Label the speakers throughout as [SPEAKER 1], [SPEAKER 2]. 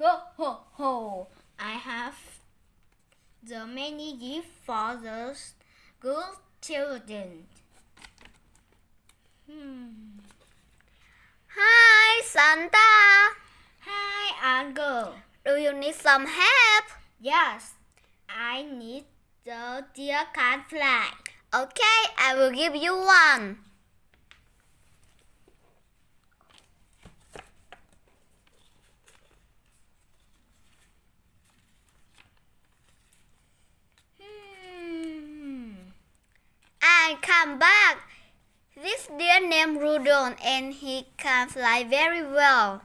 [SPEAKER 1] Ho ho ho! I have the many gifts for the good children. Hmm.
[SPEAKER 2] Hi, Santa.
[SPEAKER 1] Hi, Uncle.
[SPEAKER 2] Do you need some help?
[SPEAKER 1] Yes, I need the deer can fly.
[SPEAKER 2] Okay, I will give you one. I come back. This deer named Rudon and he can fly very well.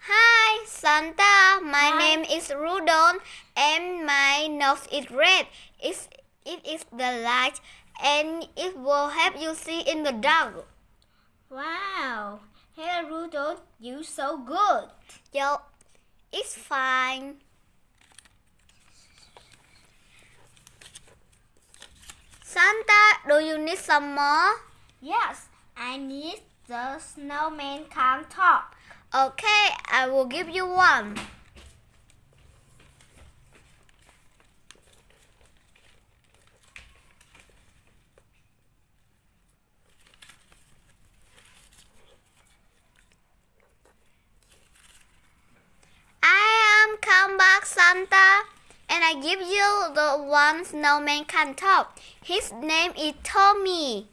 [SPEAKER 2] Hi, Santa. My
[SPEAKER 1] Hi.
[SPEAKER 2] name is Rudon and my nose is red. It's, it is the light and it will help you see in the dark.
[SPEAKER 1] Wow. Hello, Rudon, You so good.
[SPEAKER 2] Yo, it's fine. Santa, do you need some more?
[SPEAKER 1] Yes, I need the snowman can talk.
[SPEAKER 2] Okay, I will give you one. I am come back, Santa, and I give you the one snowman can talk. His name is Tommy.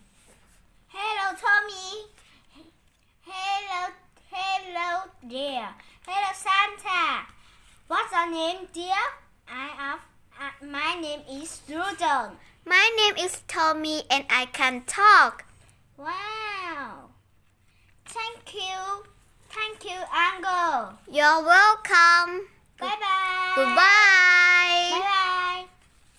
[SPEAKER 1] Hello, Tommy. Hello, hello, dear. Hello, Santa. What's your name, dear? I am. Uh, my name is Rudolph.
[SPEAKER 2] My name is Tommy, and I can talk.
[SPEAKER 1] Wow. Thank you. Thank you, Uncle.
[SPEAKER 2] You're welcome.
[SPEAKER 1] Bye bye.
[SPEAKER 2] Goodbye.